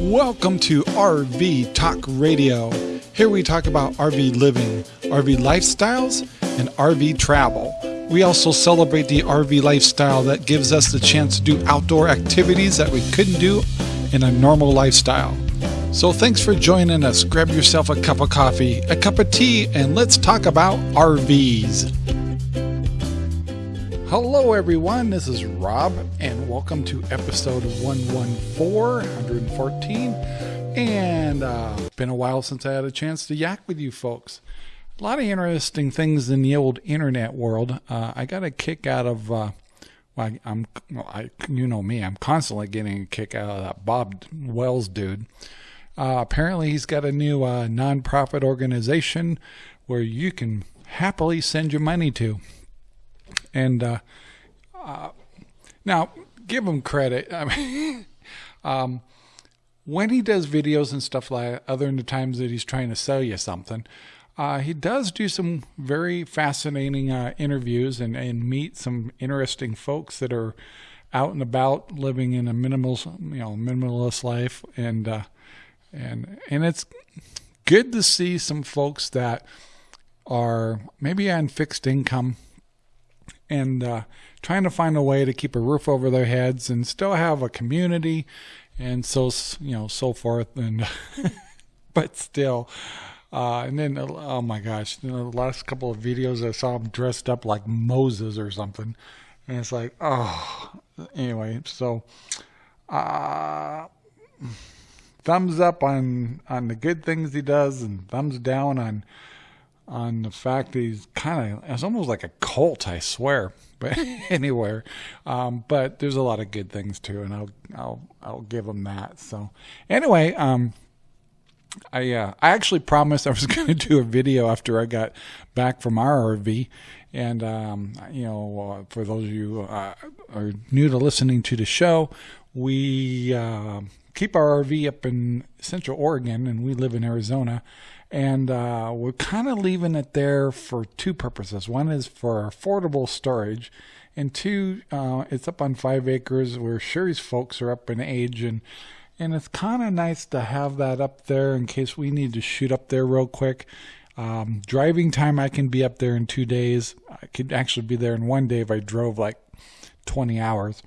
Welcome to RV Talk Radio. Here we talk about RV living, RV lifestyles, and RV travel. We also celebrate the RV lifestyle that gives us the chance to do outdoor activities that we couldn't do in a normal lifestyle. So thanks for joining us. Grab yourself a cup of coffee, a cup of tea, and let's talk about RVs. Hello, everyone. This is Rob, and welcome to episode 114, 114. And uh, it's been a while since I had a chance to yak with you folks. A lot of interesting things in the old internet world. Uh, I got a kick out of. Uh, well, I, am well, I, you know me. I'm constantly getting a kick out of that Bob Wells dude. Uh, apparently, he's got a new uh, nonprofit organization where you can happily send your money to. And uh, uh, now, give him credit. I mean, um, when he does videos and stuff like other than the times that he's trying to sell you something, uh, he does do some very fascinating uh, interviews and, and meet some interesting folks that are out and about living in a minimal, you know, minimalist life, and uh, and and it's good to see some folks that are maybe on fixed income and uh, trying to find a way to keep a roof over their heads and still have a community and so you know so forth and but still uh, and then oh my gosh the last couple of videos i saw him dressed up like moses or something. And it's like oh anyway so uh thumbs up on on the good things he does and thumbs down on on the fact that he's kind of it's almost like a cult i swear. But anywhere um, but there's a lot of good things too and i'll i'll i'll give him that. So anyway um I uh, I actually promised I was going to do a video after I got back from our RV, and um, you know, uh, for those of you uh, are new to listening to the show, we uh, keep our RV up in Central Oregon, and we live in Arizona and uh, we're kind of leaving it there for two purposes. One is for affordable storage, and two, uh, it's up on five acres where Sherry's folks are up in age, and and it's kind of nice to have that up there in case we need to shoot up there real quick. Um, driving time, I can be up there in two days. I could actually be there in one day if I drove like 20 hours.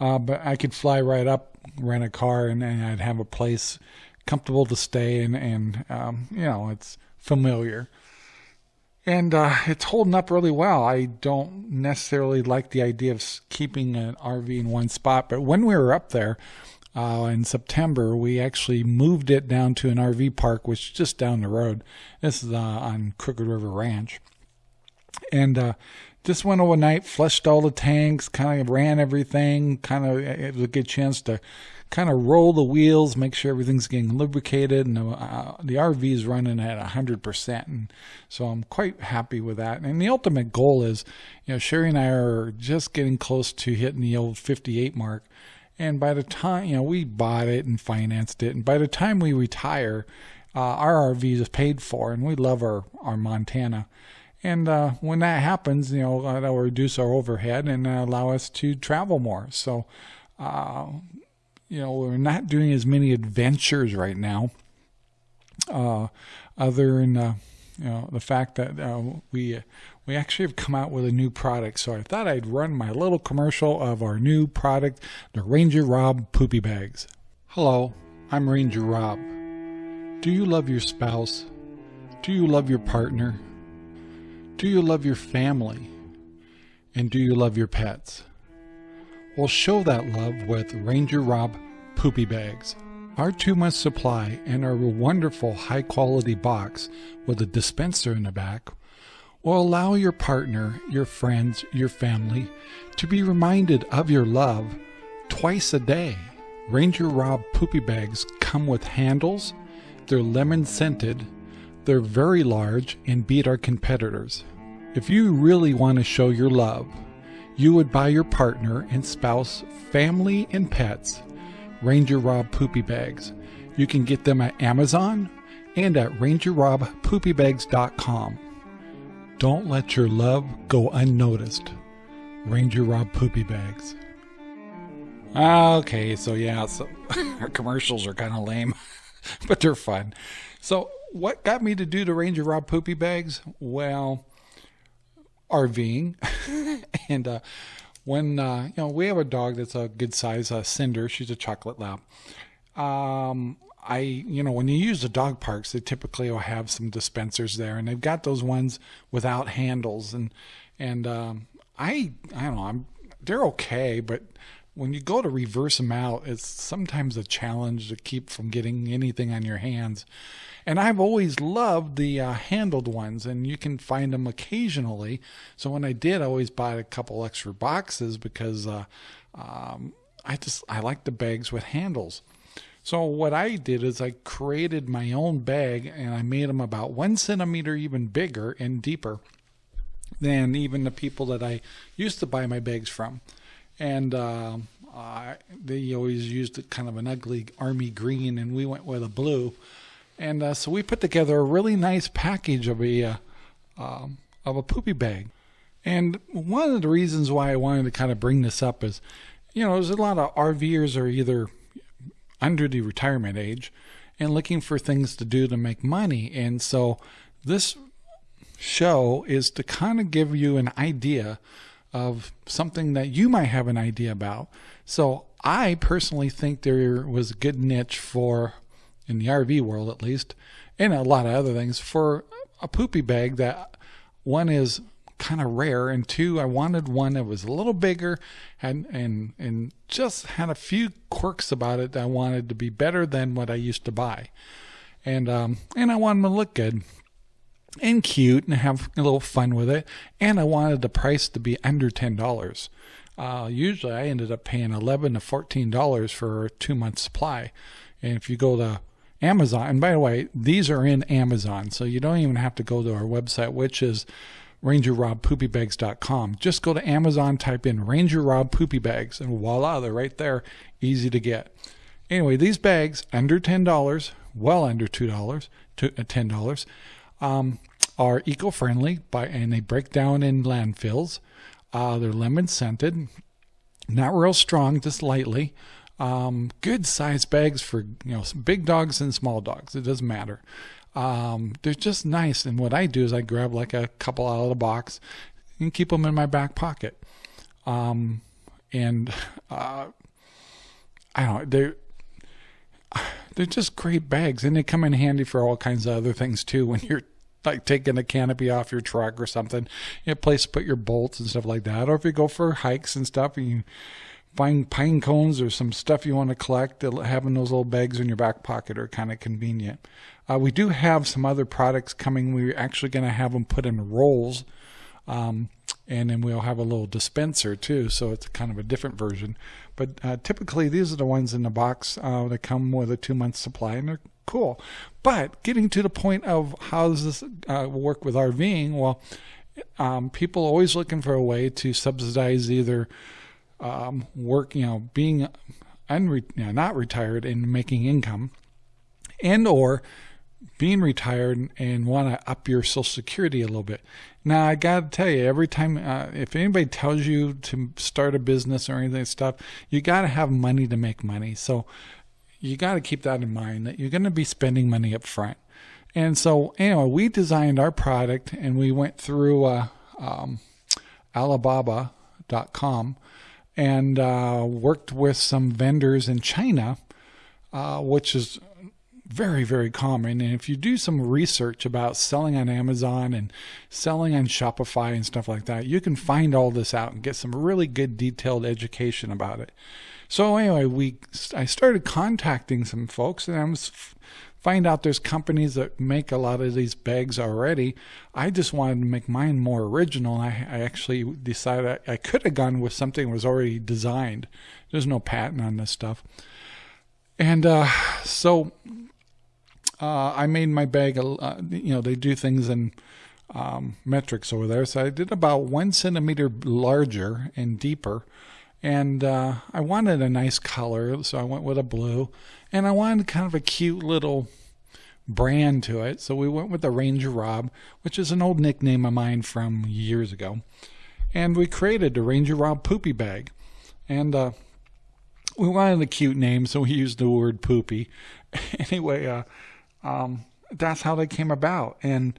Uh, but I could fly right up, rent a car, and, and I'd have a place comfortable to stay and and um, you know it's familiar and uh, it's holding up really well. I don't necessarily like the idea of keeping an RV in one spot, but when we were up there uh, in September, we actually moved it down to an RV park, which is just down the road. This is uh, on Crooked River Ranch, and uh, just went overnight, flushed all the tanks, kind of ran everything. Kind of it was a good chance to kind of roll the wheels, make sure everything's getting lubricated, and uh, the RV is running at 100%. And so I'm quite happy with that. And the ultimate goal is, you know, Sherry and I are just getting close to hitting the old 58 mark. And by the time, you know, we bought it and financed it. And by the time we retire, uh, our RV is paid for, and we love our, our Montana. And uh, when that happens, you know, uh, that will reduce our overhead and allow us to travel more. So, uh, you know, we're not doing as many adventures right now. Uh, other than uh, you know the fact that uh, we we actually have come out with a new product, so I thought I'd run my little commercial of our new product, the Ranger Rob Poopy Bags. Hello, I'm Ranger Rob. Do you love your spouse? Do you love your partner? Do you love your family? And do you love your pets? Will show that love with Ranger Rob Poopy Bags. Our two month supply and our wonderful high quality box with a dispenser in the back will allow your partner, your friends, your family to be reminded of your love twice a day. Ranger Rob Poopy Bags come with handles, they're lemon scented, they're very large and beat our competitors. If you really want to show your love, you would buy your partner and spouse, family, and pets Ranger Rob Poopy Bags. You can get them at Amazon and at rangerrobpoopybags.com. Don't let your love go unnoticed. Ranger Rob Poopy Bags. Okay, so yeah, so our commercials are kind of lame, but they're fun. So, what got me to do the Ranger Rob poopy bags? Well, RVing, and uh, when uh, you know we have a dog that's a good size, uh, Cinder. She's a chocolate lab. Um, I, you know, when you use the dog parks, they typically will have some dispensers there, and they've got those ones without handles, and and um, I, I don't know, I'm they're okay, but when you go to reverse them out, it's sometimes a challenge to keep from getting anything on your hands. And I've always loved the uh, handled ones, and you can find them occasionally. So when I did, I always bought a couple extra boxes because uh, um, I just I like the bags with handles. So what I did is I created my own bag, and I made them about one centimeter even bigger and deeper than even the people that I used to buy my bags from and uh, they always used kind of an ugly army green, and we went with a blue. And uh, so we put together a really nice package of a uh, um, of a poopy bag. And one of the reasons why I wanted to kind of bring this up is, you know, there's a lot of RVers are either under the retirement age and looking for things to do to make money. And so this show is to kind of give you an idea of something that you might have an idea about. So I personally think there was a good niche for, in the RV world at least, and a lot of other things, for a poopy bag that one is kind of rare and two I wanted one that was a little bigger and and and just had a few quirks about it that I wanted to be better than what I used to buy. And um and I wanted them to look good and cute and have a little fun with it. And I wanted the price to be under $10. Uh, usually I ended up paying 11 to $14 for a two month supply. And if you go to Amazon, and by the way, these are in Amazon, so you don't even have to go to our website, which is rangerrobpoopybags.com. Just go to Amazon, type in Ranger Rob Poopy Bags, and voila, they're right there, easy to get. Anyway, these bags, under $10, well under $2, uh, $10, um, are eco-friendly by and they break down in landfills. Uh, they're lemon scented, not real strong, just lightly. Um, good size bags for you know big dogs and small dogs. It doesn't matter. Um, they're just nice. And what I do is I grab like a couple out of the box and keep them in my back pocket. Um, and uh, I don't know they're just great bags and they come in handy for all kinds of other things too. When you're like taking a canopy off your truck or something a place to put your bolts and stuff like that. Or if you go for hikes and stuff and you find pine cones or some stuff you want to collect having those little bags in your back pocket are kind of convenient. Uh, we do have some other products coming. We're actually going to have them put in rolls um, and then we'll have a little dispenser too so it's kind of a different version. But uh, typically these are the ones in the box uh, that come with a two month supply and they're cool. But getting to the point of how does this uh, work with rving? Well um, people always looking for a way to subsidize either um, work you know being unre- you know, not retired and making income and or being retired and want to up your social security a little bit now I got to tell you, every time uh, if anybody tells you to start a business or anything stuff, you got to have money to make money. So you got to keep that in mind that you're going to be spending money up front. And so anyway, we designed our product and we went through uh, um, Alibaba.com and uh, worked with some vendors in China, uh, which is very, very common. And if you do some research about selling on Amazon and selling on Shopify and stuff like that, you can find all this out and get some really good detailed education about it. So anyway, we I started contacting some folks and I was find out there's companies that make a lot of these bags already. I just wanted to make mine more original. I, I actually decided I, I could have gone with something that was already designed. There's no patent on this stuff. And uh, so uh, I made my bag, uh, you know, they do things in um, metrics over there. So I did about one centimeter larger and deeper. And uh, I wanted a nice color, so I went with a blue. And I wanted kind of a cute little brand to it. So we went with the Ranger Rob, which is an old nickname of mine from years ago. And we created the Ranger Rob Poopy Bag. And uh, we wanted a cute name, so we used the word poopy. anyway, uh, um, that's how they came about. And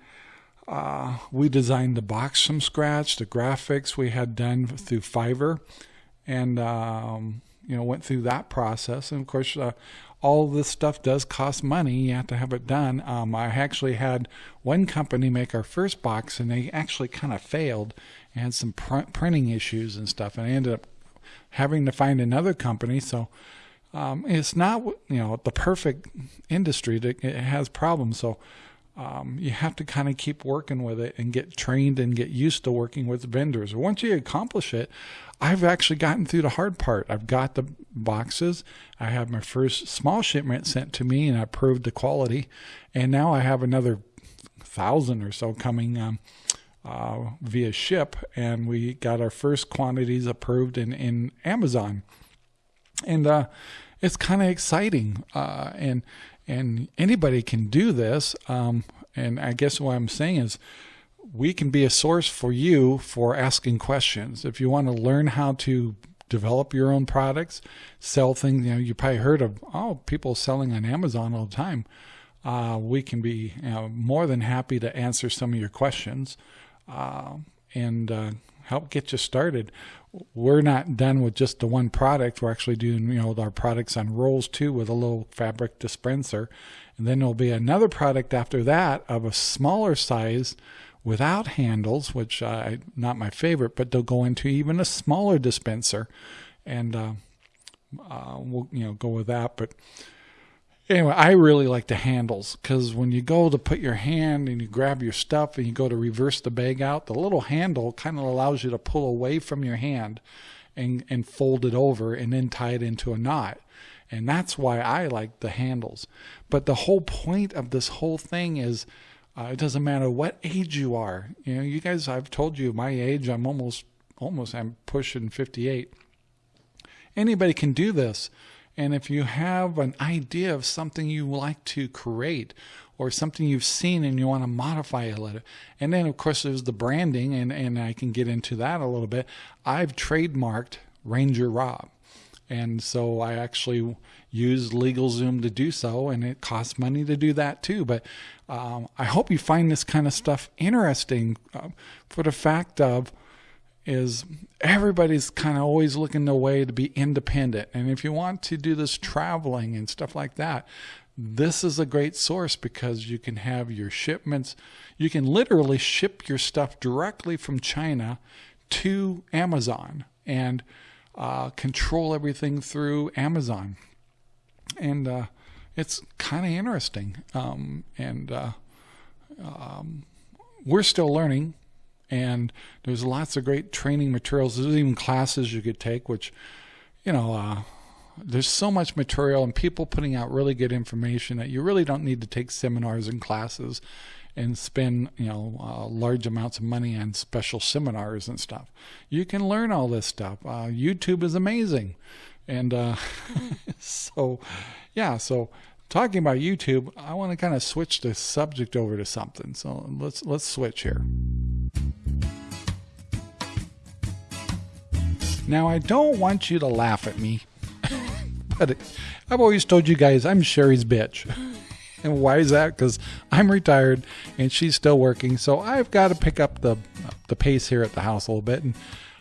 uh, we designed the box from scratch, the graphics we had done through Fiverr, and um, you know went through that process. And of course, uh, all this stuff does cost money. You have to have it done. Um, I actually had one company make our first box, and they actually kind of failed and had some pr- printing issues and stuff. And I ended up having to find another company. So um, it's not you know the perfect industry. That it has problems. So um, you have to kind of keep working with it and get trained and get used to working with vendors. Once you accomplish it, I've actually gotten through the hard part. I've got the boxes. I have my first small shipment sent to me, and I proved the quality. And now I have another thousand or so coming um, uh, via ship, and we got our first quantities approved in in Amazon. And uh, it's kind of exciting, uh, and and anybody can do this. Um, and I guess what I'm saying is, we can be a source for you for asking questions. If you want to learn how to develop your own products, sell things, you know, you probably heard of oh, people selling on Amazon all the time. Uh, we can be you know, more than happy to answer some of your questions uh, and uh, help get you started we're not done with just the one product. We're actually doing, you know, our products on rolls too with a little fabric dispenser. And then there'll be another product after that of a smaller size without handles, which I not my favorite, but they'll go into even a smaller dispenser. And uh, uh, we'll, you know, go with that. But Anyway, I really like the handles because when you go to put your hand and you grab your stuff and you go to reverse the bag out, the little handle kind of allows you to pull away from your hand and, and fold it over and then tie it into a knot. And that's why I like the handles. But the whole point of this whole thing is uh, it doesn't matter what age you are. You know, you guys, I've told you my age, I'm almost, almost, I'm pushing 58. Anybody can do this. And if you have an idea of something you like to create or something you've seen and you want to modify a little, and then of course there's the branding, and, and I can get into that a little bit. I've trademarked Ranger Rob. And so I actually use LegalZoom to do so, and it costs money to do that too. But um, I hope you find this kind of stuff interesting uh, for the fact of is everybody's kind of always looking the way to be independent. And if you want to do this traveling and stuff like that, this is a great source because you can have your shipments. You can literally ship your stuff directly from China to Amazon and uh, control everything through Amazon. And uh, it's kind of interesting. Um, and uh, um, we're still learning and there's lots of great training materials. There's even classes you could take, which, you know, uh, there's so much material and people putting out really good information that you really don't need to take seminars and classes and spend you know uh, large amounts of money on special seminars and stuff. You can learn all this stuff. Uh, YouTube is amazing, and uh, so yeah. So talking about YouTube, I want to kind of switch the subject over to something. So let's let's switch here. Now, I don't want you to laugh at me, but I've always told you guys I'm Sherry's bitch. and why is that? Because I'm retired and she's still working, so I've got to pick up the the pace here at the house a little bit. And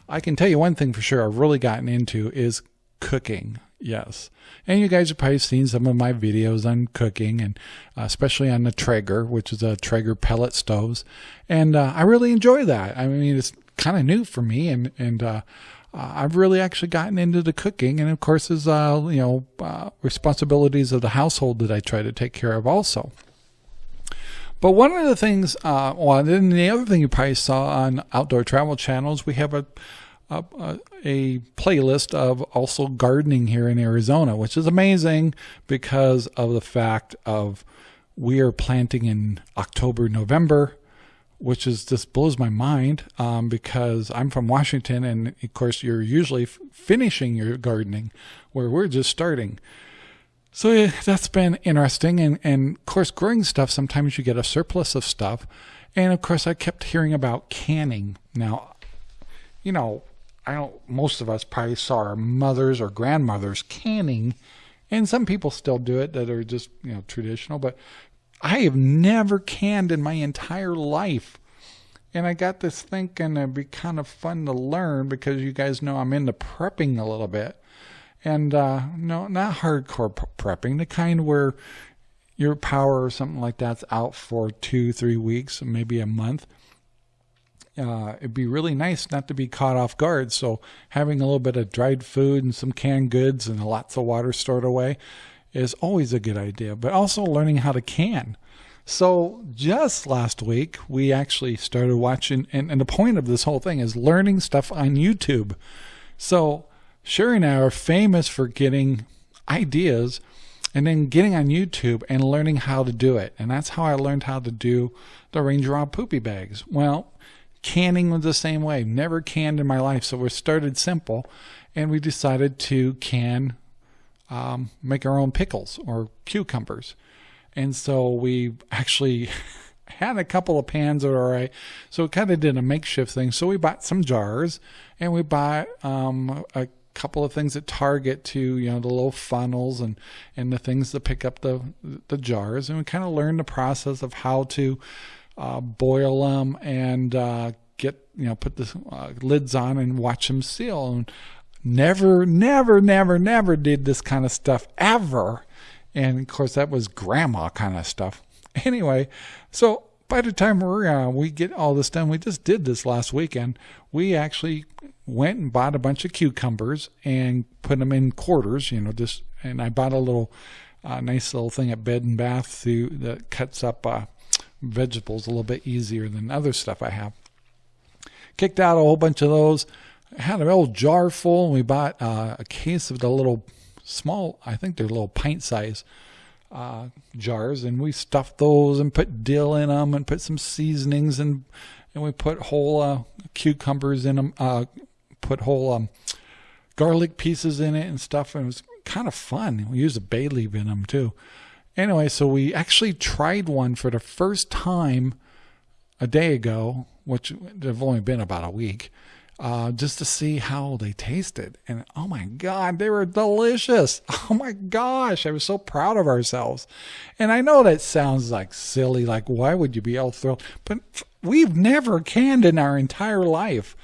I can tell you one thing for sure: I've really gotten into is cooking. Yes, and you guys have probably seen some of my videos on cooking, and uh, especially on the Traeger, which is a Traeger pellet stoves, and uh, I really enjoy that. I mean, it's kind of new for me, and and uh, uh, I've really actually gotten into the cooking, and of course, is uh, you know uh, responsibilities of the household that I try to take care of also. But one of the things, well, then the other thing you probably saw on Outdoor Travel Channels, we have a, a, a playlist of also gardening here in Arizona, which is amazing because of the fact of we are planting in October, November, which is just blows my mind um, because I'm from Washington, and of course you're usually finishing your gardening, where we're just starting. So yeah, that's been interesting, and and of course growing stuff. Sometimes you get a surplus of stuff, and of course I kept hearing about canning. Now, you know, I don't. Most of us probably saw our mothers or grandmothers canning, and some people still do it that are just you know traditional. But I have never canned in my entire life. And I got this thinking it'd be kind of fun to learn because you guys know I'm into prepping a little bit. And uh, no, not hardcore prepping, the kind where your power or something like that's out for two, three weeks, maybe a month. Uh, it'd be really nice not to be caught off guard. So having a little bit of dried food and some canned goods and lots of water stored away is always a good idea. But also learning how to can. So just last week we actually started watching, and, and the point of this whole thing is learning stuff on YouTube. So Sherry and I are famous for getting ideas and then getting on YouTube and learning how to do it. And that's how I learned how to do the Ranger Rob poopy bags. Well, canning was the same way. Never canned in my life. So we started simple and we decided to can, um, make our own pickles or cucumbers. And so we actually had a couple of pans that were all right. So we kind of did a makeshift thing. So we bought some jars and we bought um, a couple of things at Target to you know the little funnels and and the things to pick up the the jars, and we kind of learned the process of how to uh, boil them and uh, get you know put the uh, lids on and watch them seal. And never, never, never, never did this kind of stuff ever. And of course, that was grandma kind of stuff. Anyway, so by the time we're uh, we get all this done, we just did this last weekend. We actually went and bought a bunch of cucumbers and put them in quarters. You know, just and I bought a little uh, nice little thing at Bed and Bath to, that cuts up uh, vegetables a little bit easier than other stuff I have. Kicked out a whole bunch of those. Had an old jar full, and we bought uh, a case of the little small. I think they're little pint size uh, jars, and we stuffed those and put dill in them and put some seasonings and and we put whole uh, cucumbers in them, uh, put whole um, garlic pieces in it and stuff. And it was kind of fun. We used a bay leaf in them too. Anyway, so we actually tried one for the first time a day ago, which they've only been about a week uh, just to see how they tasted. And oh my God, they were delicious. Oh my gosh, I was so proud of ourselves. And I know that sounds like silly, like why would you be all thrilled? But we've never canned in our entire life.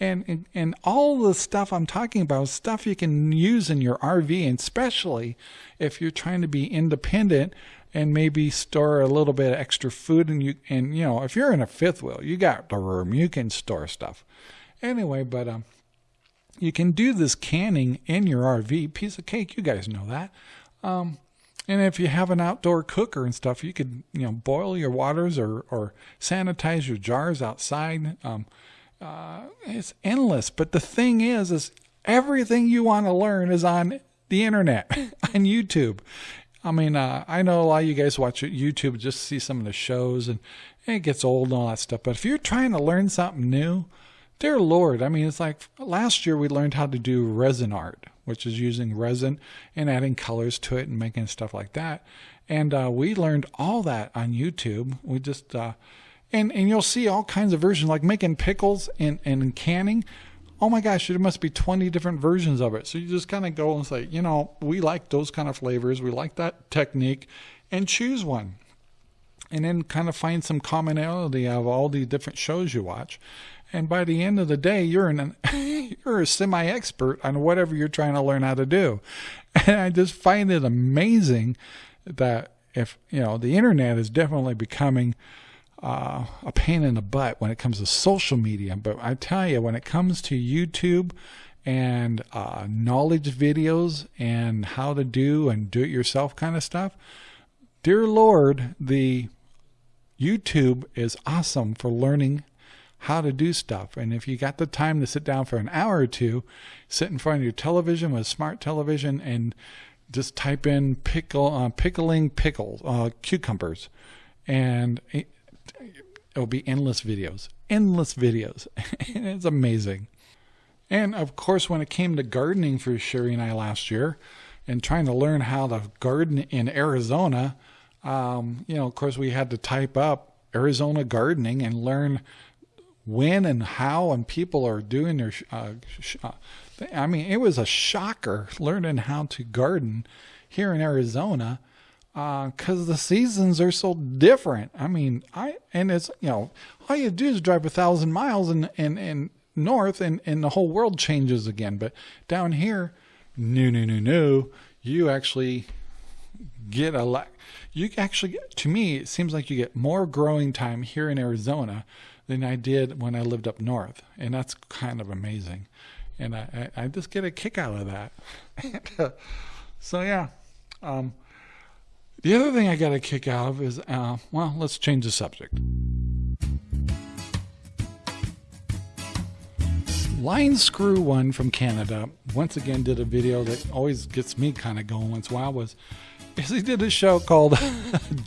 And, and, and all the stuff I'm talking about is stuff you can use in your RV, and especially if you're trying to be independent and maybe store a little bit of extra food and you and you know if you're in a fifth wheel you got the room you can store stuff Anyway, but um, you can do this canning in your RV. Piece of cake, you guys know that. Um, and if you have an outdoor cooker and stuff, you could you know boil your waters or or sanitize your jars outside. Um, uh, it's endless. But the thing is, is everything you want to learn is on the internet, on YouTube. I mean, uh, I know a lot of you guys watch YouTube just to see some of the shows, and, and it gets old and all that stuff. But if you're trying to learn something new, Dear Lord, I mean, it's like last year we learned how to do resin art, which is using resin and adding colors to it and making stuff like that. And uh, we learned all that on YouTube. We just, uh, and, and you'll see all kinds of versions, like making pickles and, and canning. Oh my gosh, there must be 20 different versions of it. So you just kind of go and say, you know, we like those kind of flavors. We like that technique and choose one. And then kind of find some commonality of all the different shows you watch and by the end of the day you're an you're a semi expert on whatever you're trying to learn how to do and i just find it amazing that if you know the internet is definitely becoming uh, a pain in the butt when it comes to social media but i tell you when it comes to youtube and uh, knowledge videos and how to do and do it yourself kind of stuff dear lord the youtube is awesome for learning how to do stuff. And if you got the time to sit down for an hour or two, sit in front of your television with a smart television and just type in pickle uh, pickling pickles uh, cucumbers, and it'll be endless videos, endless videos. it's amazing. And of course, when it came to gardening for Sherry and I last year, and trying to learn how to garden in Arizona, um, you know, of course, we had to type up Arizona gardening and learn when and how and people are doing their. Uh, uh, I mean, it was a shocker learning how to garden here in Arizona because uh, the seasons are so different. I mean, I and it's you know all you do is drive a thousand miles and and and north and and the whole world changes again. But down here, no no no no, you actually get a lot. You actually, get, to me, it seems like you get more growing time here in Arizona than I did when I lived up north, and that's kind of amazing. And I, I, I just get a kick out of that. so yeah. Um, the other thing I got a kick out of is, uh, well, let's change the subject. Line Screw One from Canada once again did a video that always gets me kind of going once in a while. Was is he did a show called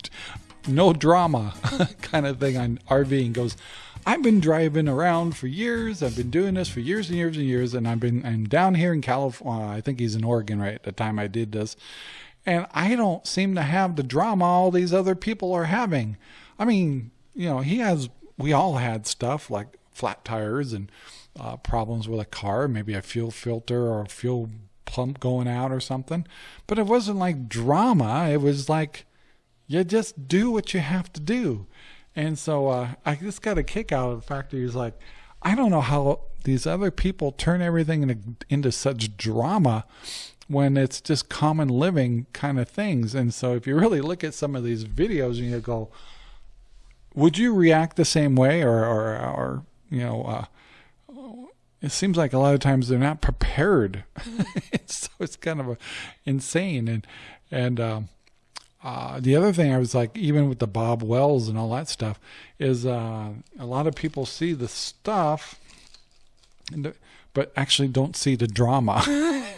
No Drama kind of thing on RV and goes, I've been driving around for years. I've been doing this for years and years and years, and I've been I'm down here in California. I think he's in Oregon right at the time I did this, and I don't seem to have the drama all these other people are having. I mean, you know, he has, we all had stuff like flat tires and uh, problems with a car, maybe a fuel filter or a fuel pump going out or something. But it wasn't like drama. It was like, you just do what you have to do. And so uh, I just got a kick out of the fact that he's like, I don't know how these other people turn everything into, into such drama when it's just common living kind of things. And so if you really look at some of these videos and you go, would you react the same way or, or, or you know, uh, it seems like a lot of times they're not prepared. so it's kind of a, insane. And, and, um, uh, the other thing I was like, even with the Bob Wells and all that stuff, is uh, a lot of people see the stuff, and but actually don't see the drama,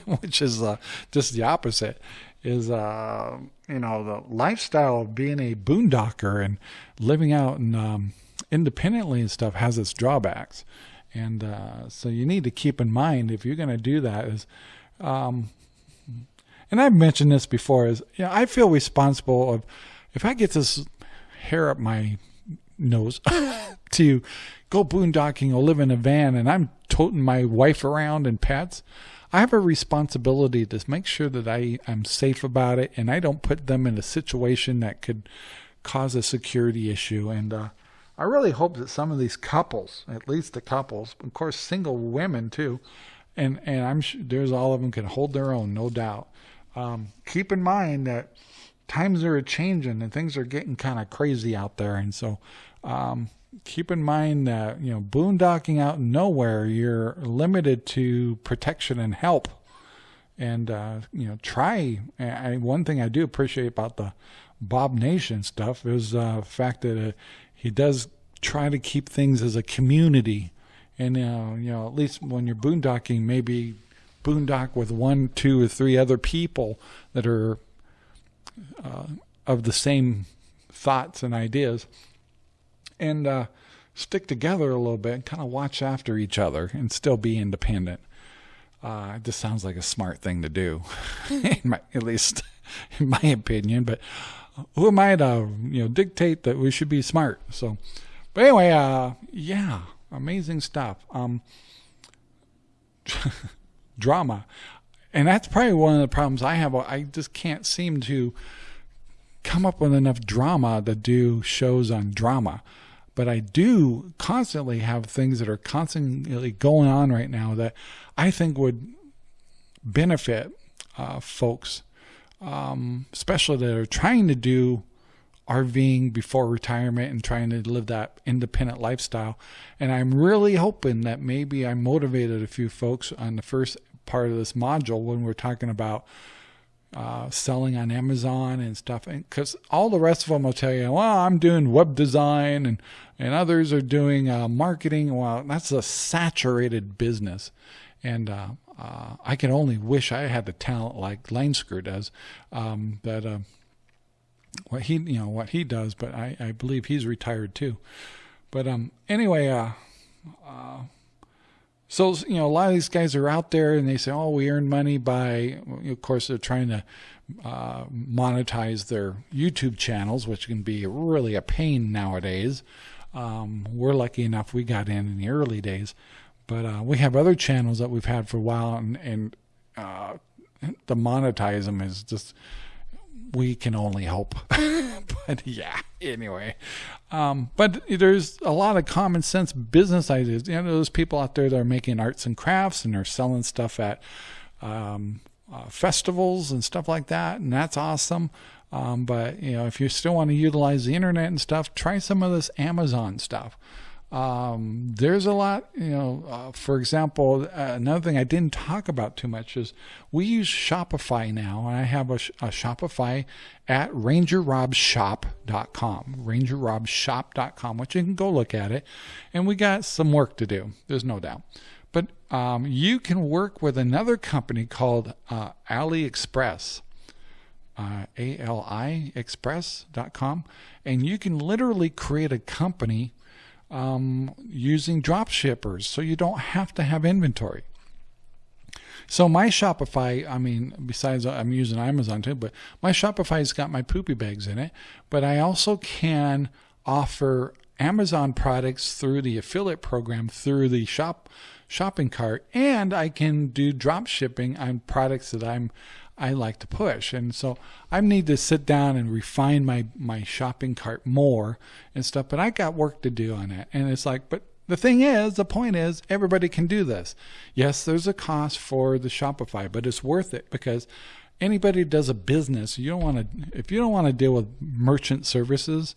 which is uh, just the opposite. Is uh, you know the lifestyle of being a boondocker and living out and um, independently and stuff has its drawbacks, and uh, so you need to keep in mind if you're going to do that is. Um, and I've mentioned this before is you know, I feel responsible of if I get this hair up my nose to go boondocking or live in a van and I'm toting my wife around and pets, I have a responsibility to make sure that I am safe about it and I don't put them in a situation that could cause a security issue. And uh, I really hope that some of these couples, at least the couples, of course, single women too, and and I'm sure there's all of them can hold their own, no doubt. Um, keep in mind that times are changing and things are getting kind of crazy out there, and so um, keep in mind that you know boondocking out nowhere you're limited to protection and help. And uh, you know try. I, one thing i do appreciate about the bob nation stuff is uh, the fact that uh, he does try to keep things as a community. And uh, you know at least when you're boondocking maybe boondock with one two or three other people that are uh, of the same thoughts and ideas and uh, stick together a little bit and kind of watch after each other and still be independent. Uh, it just sounds like a smart thing to do, my, at least in my opinion. But who am I to you know dictate that we should be smart? So, but anyway, uh, yeah, amazing stuff. Um, drama, and that's probably one of the problems I have. I just can't seem to come up with enough drama to do shows on drama but I do constantly have things that are constantly going on right now that I think would benefit uh, folks, um, especially that are trying to do RVing before retirement and trying to live that independent lifestyle. And I'm really hoping that maybe I motivated a few folks on the first part of this module when we're talking about uh, selling on Amazon and stuff. Because all the rest of them will tell you, well, I'm doing web design and, and others are doing uh, marketing. Well, that's a saturated business. And uh, uh I can only wish I had the talent like Lensker does. Um, but uh, what he, you know, what he does, but I, I believe he's retired too. But um, anyway, uh, so, you know, a lot of these guys are out there and they say, oh, we earn money by, of course, they're trying to uh, monetize their YouTube channels, which can be really a pain nowadays. Um, we're lucky enough we got in in the early days, but uh, we have other channels that we've had for a while, and, and uh, the monetize them is just we can only hope. but yeah, anyway. Um, but there's a lot of common sense business ideas. You know, those people out there that are making arts and crafts and they're selling stuff at um, uh, festivals and stuff like that, and that's awesome. Um, but you know, if you still want to utilize the internet and stuff, try some of this Amazon stuff. Um, there's a lot, you know, uh, for example, uh, another thing I didn't talk about too much is we use Shopify now, and I have a, a Shopify at rangerrobshop.com, rangerrobshop.com, which you can go look at it. And we got some work to do, there's no doubt. But um, you can work with another company called uh, AliExpress. Uh, A-L-I and you can literally create a company um, using drop shippers so you don't have to have inventory. So my Shopify, I mean, besides I'm using Amazon too, but my Shopify's got my poopy bags in it, but I also can offer Amazon products through the affiliate program through the shop shopping cart and I can do drop shipping on products that I'm I like to push. And so I need to sit down and refine my, my shopping cart more and stuff. But I got work to do on it. And it's like, but the thing is, the point is, everybody can do this. Yes, there's a cost for the Shopify, but it's worth it because anybody does a business, you don't want to, if you don't want to deal with merchant services,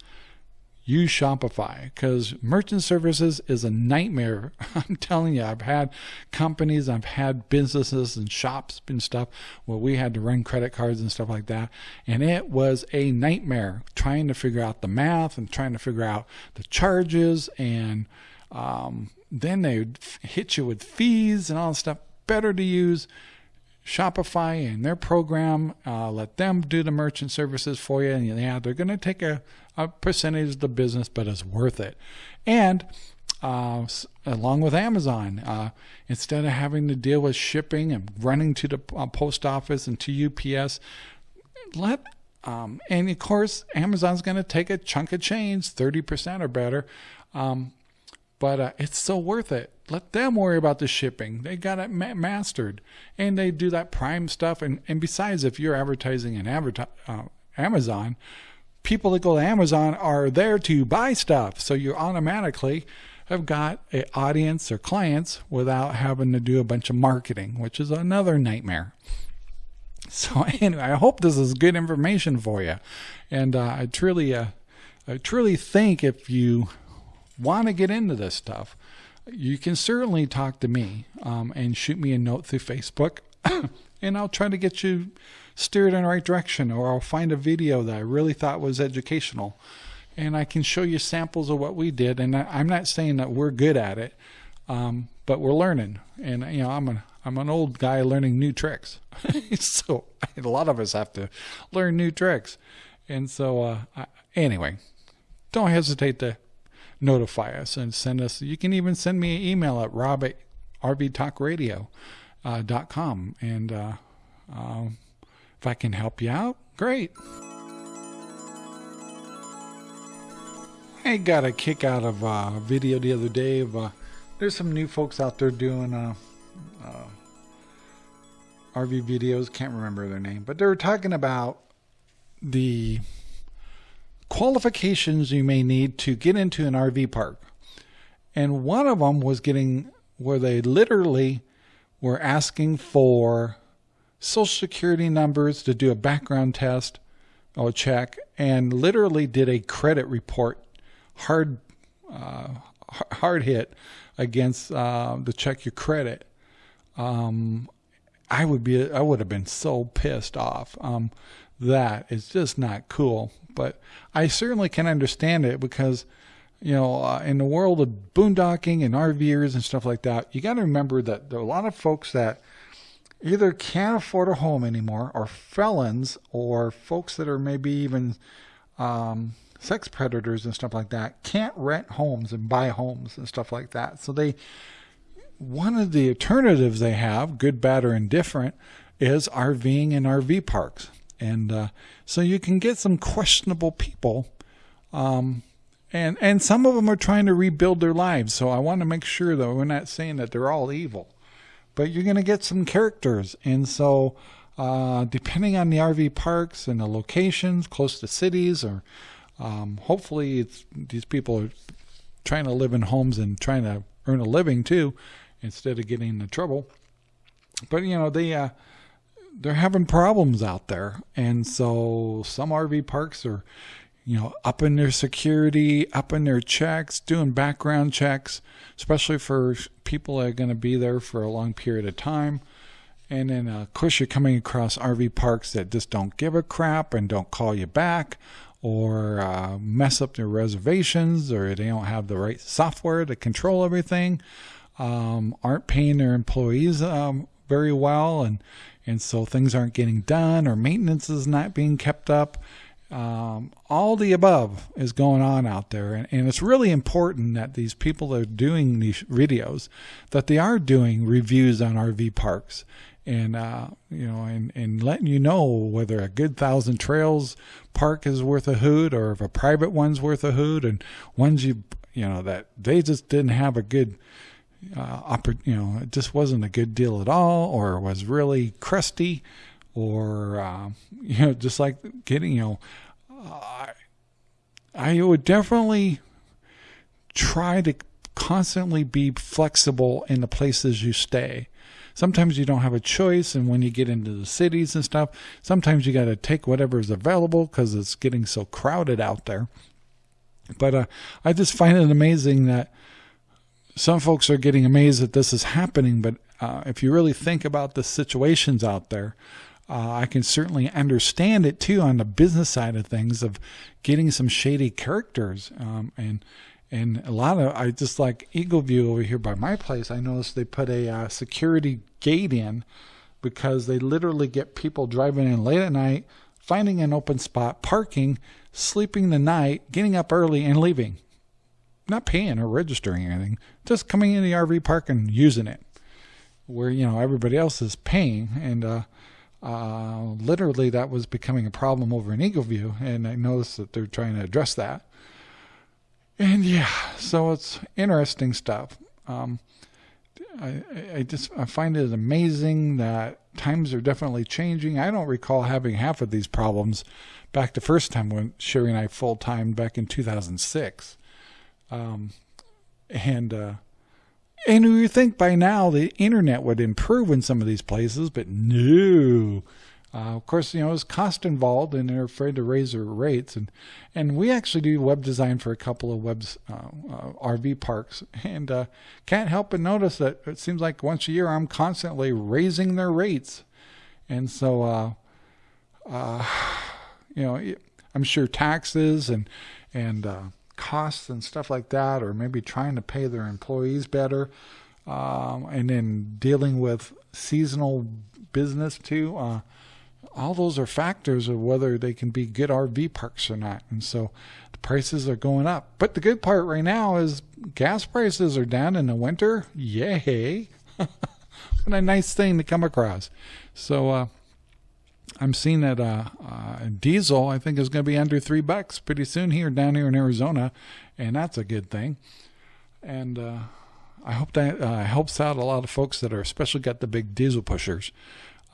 use Shopify because merchant services is a nightmare. I'm telling you, I've had companies, I've had businesses and shops and stuff where we had to run credit cards and stuff like that. And it was a nightmare trying to figure out the math and trying to figure out the charges. And um, then they would hit you with fees and all this stuff. Better to use Shopify and their program, uh, let them do the merchant services for you. And yeah, they're going to take a, a percentage of the business, but it's worth it. And uh, along with Amazon, uh, instead of having to deal with shipping and running to the uh, post office and to UPS, let um, and of course Amazon's going to take a chunk of change, thirty percent or better. Um, but uh, it's still worth it. Let them worry about the shipping. They got it ma- mastered, and they do that Prime stuff. And and besides, if you're advertising in uh, Amazon, people that go to Amazon are there to buy stuff, so you automatically have got an audience or clients without having to do a bunch of marketing, which is another nightmare. So anyway, I hope this is good information for you, and uh, I truly, uh, I truly think if you want to get into this stuff, you can certainly talk to me um, and shoot me a note through Facebook, and I'll try to get you steered in the right direction, or I'll find a video that I really thought was educational, and I can show you samples of what we did. And I'm not saying that we're good at it, um, but we're learning. And you know, I'm a I'm an old guy learning new tricks, so a lot of us have to learn new tricks. And so, uh, I, anyway, don't hesitate to notify us and send us. You can even send me an email at rob at rvtalkradio.com. Uh, and uh, um, if I can help you out, great. I got a kick out of a video the other day of uh, there's some new folks out there doing uh, uh, RV videos. Can't remember their name, but they were talking about the qualifications you may need to get into an RV park. And one of them was getting where they literally were asking for social security numbers to do a background test or check and literally did a credit report hard uh, hard hit against uh, to check your credit um, I would be I would have been so pissed off um, that is just not cool but I certainly can understand it because, you know, uh, in the world of boondocking and RVers and stuff like that, you got to remember that there are a lot of folks that either can't afford a home anymore, or felons, or folks that are maybe even um, sex predators and stuff like that, can't rent homes and buy homes and stuff like that. So they, one of the alternatives they have, good, bad, or indifferent, is RVing in RV parks. And uh, so you can get some questionable people um, and and some of them are trying to rebuild their lives. So I want to make sure that we're not saying that they're all evil, but you're going to get some characters, and so uh, depending on the RV parks and the locations close to cities, or um, hopefully these people are trying to live in homes and trying to earn a living too, instead of getting into trouble. But you know they. Uh, they're having problems out there, and so some RV parks are you know, up in their security, up in their checks, doing background checks, especially for people that are going to be there for a long period of time. And then, uh, of course, you're coming across RV parks that just don't give a crap and don't call you back or uh, mess up their reservations or they don't have the right software to control everything, um, aren't paying their employees um, very well, and, and so things aren't getting done or maintenance is not being kept up. Um, all the above is going on out there. And, and, it's really important that these people that are doing these videos that they are doing reviews on rv parks. And uh, you know and, and letting you know whether a good thousand trails park is worth a hoot or if a private one's worth a hoot and ones you you know that they just didn't have a good uh, you know it just wasn't a good deal at all or was really crusty or uh, you know just like getting you know I I would definitely try to constantly be flexible in the places you stay. Sometimes you don't have a choice, and when you get into the cities and stuff, sometimes you got to take whatever is available because it's getting so crowded out there. But uh, I just find it amazing that some folks are getting amazed that this is happening. But uh, if you really think about the situations out there, uh, I can certainly understand it too on the business side of things of getting some shady characters um, and and a lot of I just like Eagle View over here by my place. I noticed they put a uh, security gate in because they literally get people driving in late at night, finding an open spot, parking, sleeping the night, getting up early, and leaving. Not paying or registering anything, just coming in the RV park and using it, where you know everybody else is paying. And uh, uh, literally that was becoming a problem over in Eagleview, and I noticed that they're trying to address that. And yeah, so it's interesting stuff. Um, I, I just I find it amazing that times are definitely changing. I don't recall having half of these problems back the first time when Sherry and I full time back in 2006. Um, and uh, and you think by now the internet would improve in some of these places, but no. Uh, of course, you know, there's cost involved, and they're afraid to raise their rates. And and we actually do web design for a couple of webs uh, uh, RV parks, and uh, can't help but notice that it seems like once a year I'm constantly raising their rates, and so uh, uh, you know, I'm sure taxes and and costs and stuff like that, or maybe trying to pay their employees better, um, and then dealing with seasonal business too. Uh, all those are factors of whether they can be good RV parks or not. And so the prices are going up. But the good part right now is gas prices are down in the winter. Yay! what a nice thing to come across. So, uh, I'm seeing that uh, uh, diesel, I think, is going to be under three bucks pretty soon here down here in Arizona, and that's a good thing. And uh, I hope that uh, helps out a lot of folks that are especially got the big diesel pushers.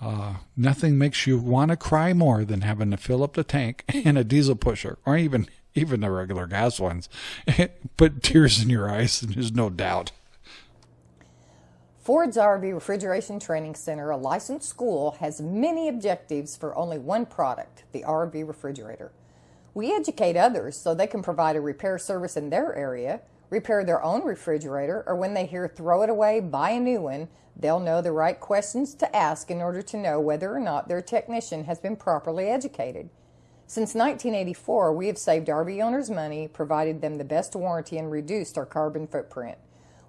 Uh, nothing makes you want to cry more than having to fill up the tank in a diesel pusher, or even even the regular gas ones. Put tears in your eyes, and there's no doubt. Ford's RV Refrigeration Training Center, a licensed school, has many objectives for only one product, the RV refrigerator. We educate others so they can provide a repair service in their area, repair their own refrigerator, or when they hear throw it away, buy a new one, they'll know the right questions to ask in order to know whether or not their technician has been properly educated. Since 1984, we have saved RV owners money, provided them the best warranty, and reduced our carbon footprint.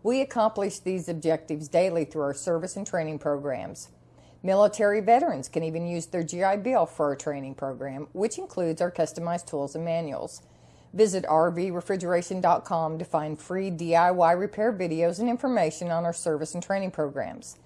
We accomplish these objectives daily through our service and training programs. Military veterans can even use their GI Bill for our training program, which includes our customized tools and manuals. Visit rvrefrigeration.com to find free DIY repair videos and information on our service and training programs.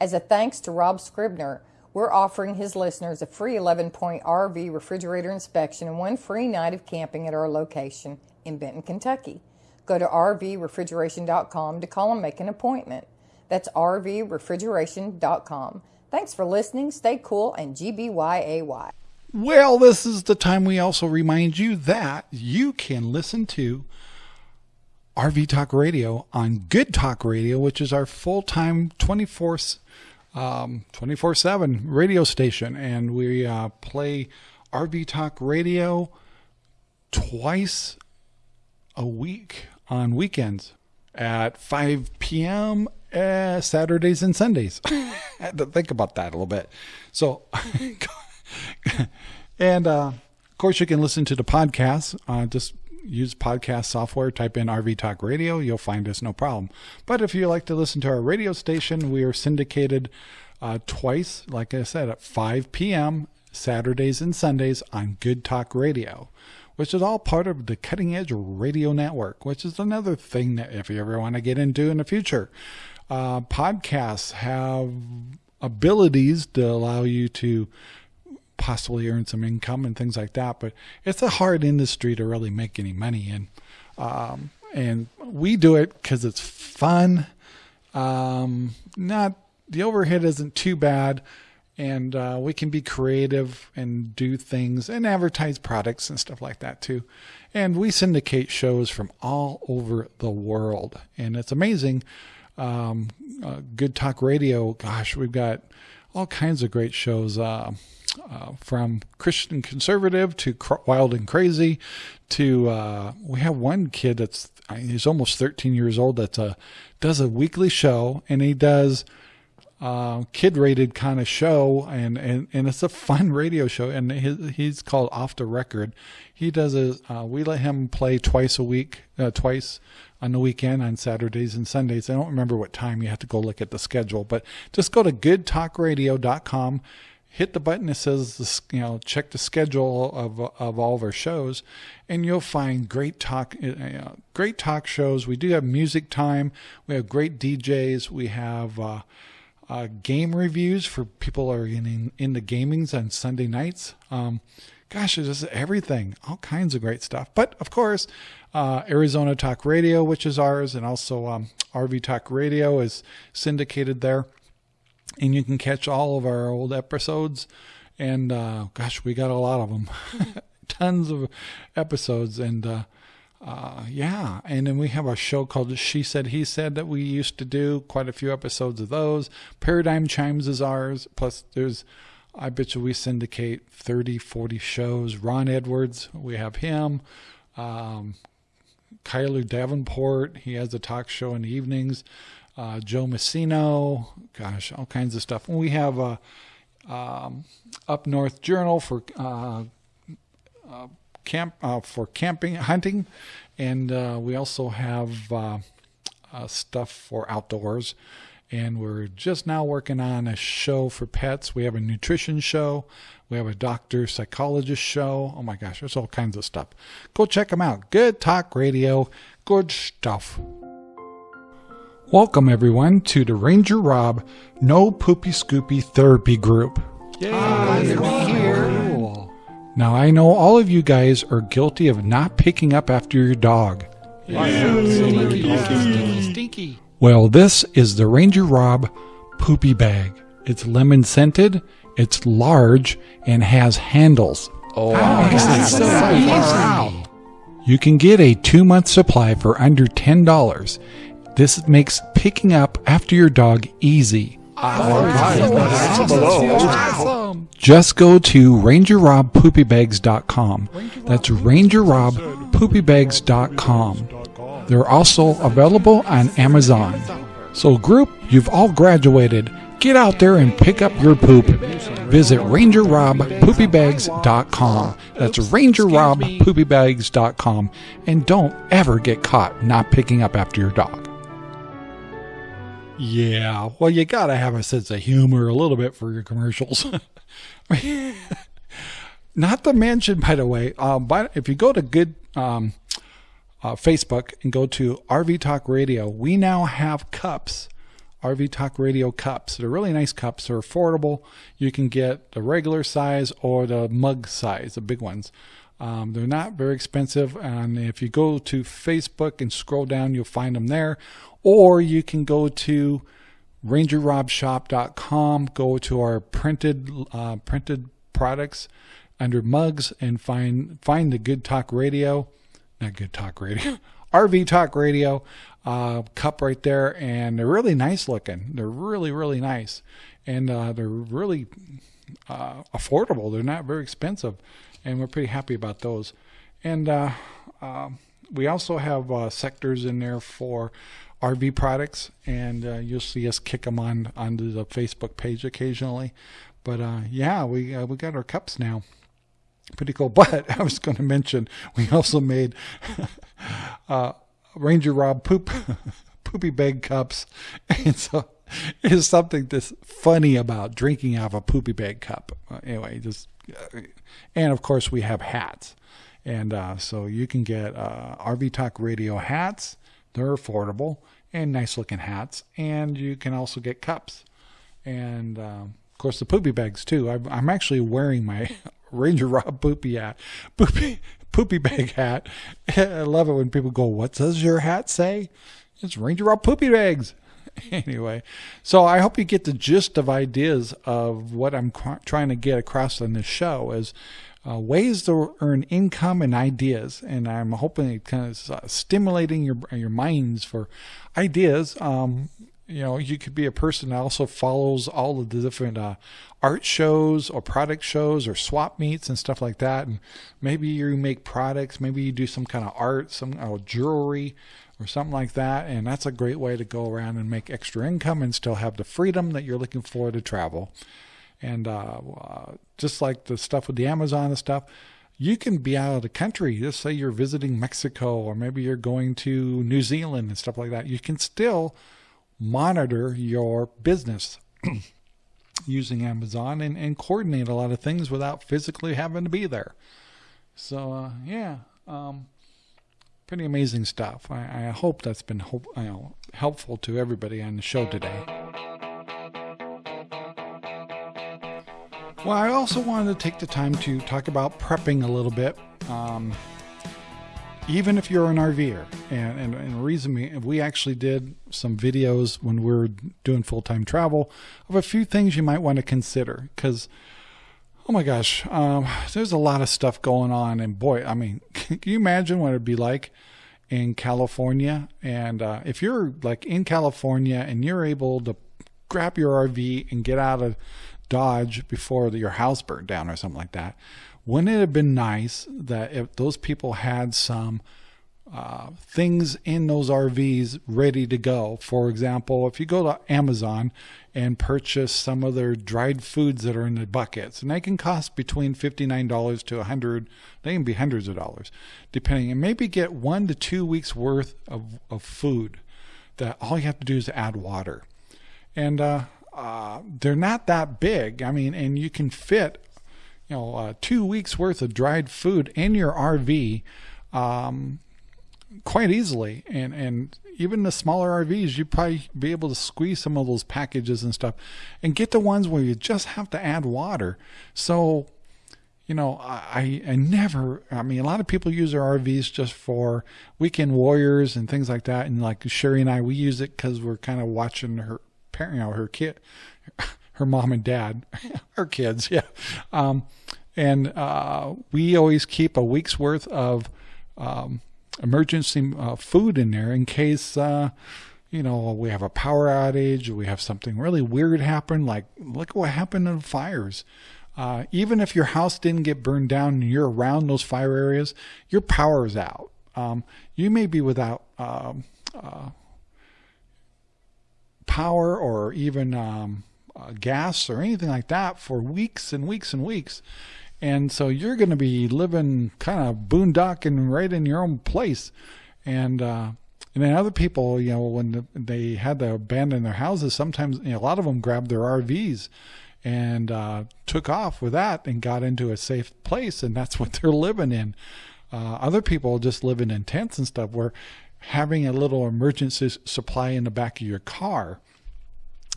As a thanks to Rob Scribner, we're offering his listeners a free 11 point RV refrigerator inspection and one free night of camping at our location in Benton, Kentucky. Go to rvrefrigeration.com to call and make an appointment. That's rvrefrigeration.com. Thanks for listening. Stay cool and GBYAY. Well, this is the time we also remind you that you can listen to RV Talk Radio on Good Talk Radio, which is our full time 24 um, 24/7 radio station, and we uh, play RV Talk Radio twice a week on weekends at 5 p.m. Uh, Saturdays and Sundays. I had to think about that a little bit. So, and uh, of course, you can listen to the podcast. Uh, just use podcast software, type in RV Talk Radio, you'll find us no problem. But if you like to listen to our radio station, we are syndicated uh, twice, like I said, at 5 p.m. Saturdays and Sundays on Good Talk Radio, which is all part of the Cutting Edge Radio Network, which is another thing that if you ever want to get into in the future. Uh, podcasts have abilities to allow you to possibly earn some income and things like that. But it's a hard industry to really make any money in. Um, and we do it because it's fun. Um, not the overhead isn't too bad, and uh, we can be creative and do things and advertise products and stuff like that too. And we syndicate shows from all over the world, and it's amazing. Um, uh, Good Talk Radio, gosh, we've got all kinds of great shows. Uh, uh, from Christian conservative to wild and crazy to uh, we have one kid that's he's almost 13 years old that uh, does a weekly show and he does uh, kid rated kind of show and, and, and it's a fun radio show and his, he's called off the record. He does a uh, we let him play twice a week uh, twice on the weekend on saturdays and sundays. I don't remember what time you have to go look at the schedule but just go to goodtalkradio.com hit the button that says you know check the schedule of of all of our shows and you'll find great talk uh, great talk shows. We do have music time. We have great DJs we have uh, uh, game reviews for people are in, in the gamings on Sunday nights. Um, gosh it's just everything all kinds of great stuff. But of course uh, Arizona Talk Radio which is ours and also um, RV Talk Radio is syndicated there. And you can catch all of our old episodes. And uh, gosh, we got a lot of them, tons of episodes, and uh, yeah. And then we have a show called She Said He Said that we used to do quite a few episodes of those. Paradigm Chimes is ours. Plus, there's I bet you we syndicate 30, 40 shows. Ron Edwards, we have him. Um, Kyler Davenport, he has a talk show in the evenings uh, Joe Messino, gosh, all kinds of stuff. And we have a um, Up North Journal for uh, uh, camp uh, for camping, hunting, and uh, we also have uh, stuff for outdoors. And we're just now working on a show for pets. We have a nutrition show. We have a doctor psychologist show. Oh my gosh, there's all kinds of stuff. Go check them out. Good Talk Radio. Good stuff. Welcome, everyone, to the Ranger Rob No Poopy Scoopy Therapy Group. Yay! Now, I know all of you guys are guilty of not picking up after your dog. Stinky, stinky. Well, this is the Ranger Rob Poopy Bag. It's lemon scented, it's large, and has handles. Oh, oh so wow. You can get a two month supply for under $10 this makes picking up after your dog easy. Just go to rangerrobpoopybags.com. That's rangerrobpoopybags.com. They're also available on Amazon. So, group, you've all graduated. Get out there and pick up your poop. Visit rangerrobpoopybags.com. That's rangerrobpoopybags.com. And don't ever get caught not picking up after your dog. Yeah, well, you got to have a sense of humor a little bit for your commercials. Not to mention, by the way, um, but if you go to good um, uh, Facebook and go to RV Talk Radio, we now have cups, RV Talk Radio cups. They're really nice cups. They're affordable. You can get the regular size or the mug size, the big ones. Um, they're not very expensive, and if you go to Facebook and scroll down, you'll find them there. Or you can go to rangerrobshop.com, go to our printed uh, printed products under mugs, and find find the Good Talk Radio, not Good Talk Radio, RV Talk Radio uh, cup right there, and they're really nice looking. They're really really nice, and uh, they're really uh, affordable. They're not very expensive and we're pretty happy about those. And uh, uh, we also have uh, sectors in there for RV products, and uh, you'll see us kick them on onto the Facebook page occasionally. But uh, yeah, we uh, we got our cups now. Pretty cool. But I was going to mention we also made Ranger Rob poop poopy bag cups, and so is something that's funny about drinking out of a poopy bag cup. Uh, anyway, just uh, and of course we have hats, and uh, so you can get uh, RV Talk Radio hats. They're affordable and nice looking hats, and you can also get cups, and um, of course the poopy bags too. I'm, I'm actually wearing my Ranger Rob poopy hat, poopy poopy bag hat. I love it when people go, "What does your hat say?" It's Ranger Rob poopy bags. anyway, so I hope you get the gist of ideas of what I'm trying to get across on this show is uh, ways to earn income and ideas, and I'm hoping it kind of uh, stimulating your your minds for ideas. Um, you know, you could be a person that also follows all of the different uh, art shows or product shows or swap meets and stuff like that. And maybe you make products, maybe you do some kind of art, some uh, jewelry, or something like that. And that's a great way to go around and make extra income and still have the freedom that you're looking for to travel. And uh, uh, just like the stuff with the Amazon and stuff, you can be out of the country. Just say you're visiting Mexico or maybe you're going to New Zealand and stuff like that. You can still monitor your business using Amazon and, and coordinate a lot of things without physically having to be there. So, uh, yeah. Um, pretty amazing stuff. I, I hope that's been you know, helpful to everybody on the show today. Well, I also wanted to take the time to talk about prepping a little bit. Um, even if you're an RVer, and, and, and reason we, we actually did some videos when we were doing full time travel of a few things you might want to consider. Because, oh my gosh, um, there's a lot of stuff going on. And boy, I mean, can you imagine what it'd be like in California? And uh, if you're like in California and you're able to grab your RV and get out of Dodge before your house burned down or something like that, wouldn't it have been nice that if those people had some uh, things in those RVs ready to go? For example, if you go to Amazon and purchase some of their dried foods that are in the buckets, and they can cost between $59 to 100 they can be hundreds of dollars, depending, and maybe get one to two weeks worth of, of food that all you have to do is add water. And uh, uh, they're not that big. I mean, and you can fit you know, uh, two weeks worth of dried food in your RV um, quite easily. And, and even the smaller RVs, you'd probably be able to squeeze some of those packages and stuff and get the ones where you just have to add water. So, you know, I, I never, I mean, a lot of people use their RVs just for weekend warriors and things like that. And like Sherry and I, we use it because we're kind of watching her parent, you know, her kid, her mom and dad, her kids, yeah. Um, and uh, we always keep a week's worth of um, emergency uh, food in there in case, uh, you know, we have a power outage, we have something really weird happen. Like, look what happened in fires. Uh, even if your house didn't get burned down and you're around those fire areas, your power is out. Um, you may be without um, uh, power or even um, uh, gas or anything like that for weeks and weeks and weeks. And so you're going to be living kind of boondocking right in your own place. And, uh, and then other people, you know, when they had to abandon their houses, sometimes you know, a lot of them grabbed their RVs and uh, took off with that and got into a safe place, and that's what they're living in. Uh, other people just living in tents and stuff, where having a little emergency supply in the back of your car